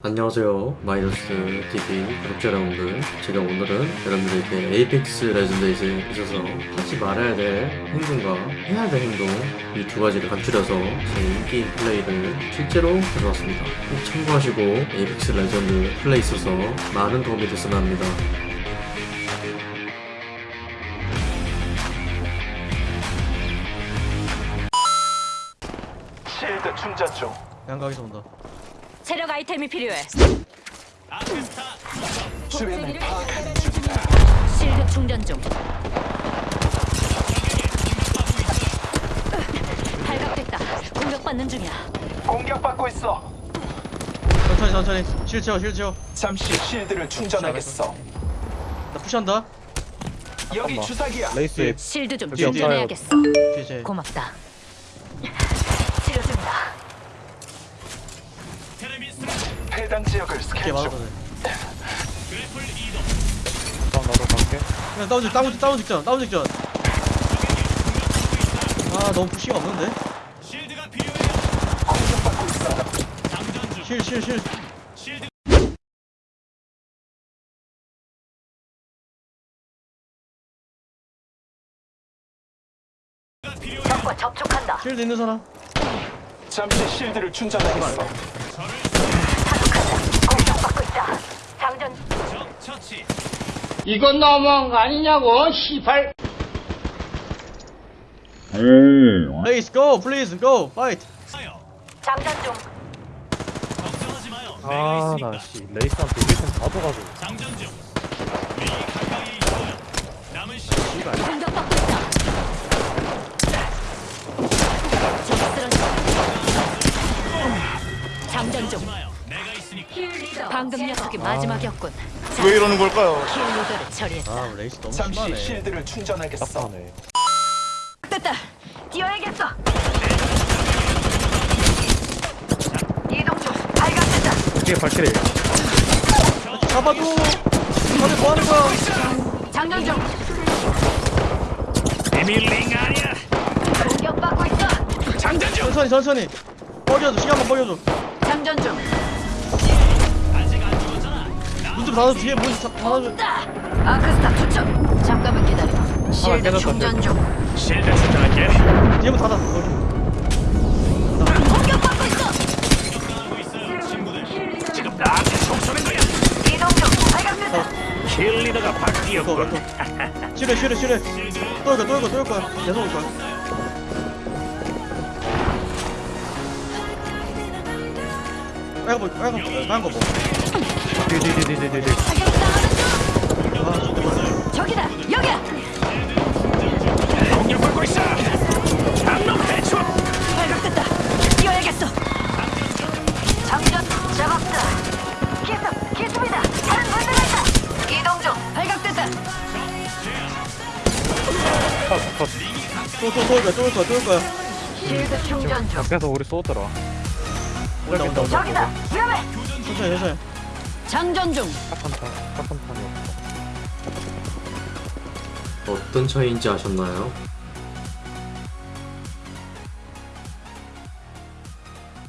안녕하세요 마이너스 TV 구독자 여러분들 제가 오늘은 여러분들에게 에이펙스 레전드에 있어서 하지 말아야 될 행동과 해야 될 행동 이 두 가지를 간추려서 제 in-game 플레이를 실제로 가져왔습니다 꼭 참고하시고 Apex Legends 플레이 있어서 많은 도움이 됐으면 합니다 shield 충전 중. 양각에서 온다. 체력 아이템이 필요해. 주변을. shield 충전 중. 발각됐다. 공격받는 중이야. 공격받고 있어. 천천히 천천히. 실 채워 실 채워. 잠시 shield를 충전하겠어. 나 push한다. 여기 주사기야. 레이스 shield 좀 충전해야겠어. 고맙다. 치료 중이다. 해당 지역을 이렇게 스캔 중. 돼. 다음 나도 갈게 그냥 다운 직 다운 직 다운 직전 다운 직전. 아 너무 푸시가 없는데. 공격받고 있어. 실실 실. 적과 접촉한다. shield 있는 사람. 잠시 shield를 충전하겠어. 공격받고 있다. 장전. 이건 너무한 거 아니냐고, 시발. 레이스 go please go fight. 장전 중. 아나씨 레이스한테 아이템 다 줘가지고 공격받고 있다. 적 쓰러져. 장전 중. 방금 녀석이 마지막이었군. 왜 이러는 걸까요? kill leader를 처리했다. 아 레이스 너무 잠시 심하네. shield를 충전하겠어. 답하네 됐다. 뛰어야겠어. 이동 중. 발각됐다. 뒤에 발키리 잡아줘. 다들 뭐 하는 거야? 장전 중. 공격받고 있어. 천천히 천천히. 버려줘 시간만 버려줘. 장전 중. 문좀 닫아 뒤에 문 닫- 닫아줘. 아크스타 투척. 잠깐만 기다려. 실드 깨졌다, 충전 중. 뒤에 문 닫아. 거기. 공격받고 있어. 이동 중. 발각됐다. 이거 이거. 실해 실해 실해. 또 이거 또 이거 또 이거. 계속 올 거야. 빨간 거 빨간 거 빨간 거 뭐. 뒤뒤뒤뒤뒤뒤. 아. 저기다. 여기야. 공격 받고 있어. 장로 해줘. 발각됐다. 뛰어야겠어. 장전 잡았다. 기습, 기습이다. 다른 분들가 있다. 이동 중. 발각됐다. 거야 또올 거야 또올 거야. 실드 충전 중. 밖에서 우리 쏘더라 온다 온다. 저기다. 위험해. 천천히 천천히. 장전 중. 짝한탄이 없어 어떤 차이인지 아셨나요?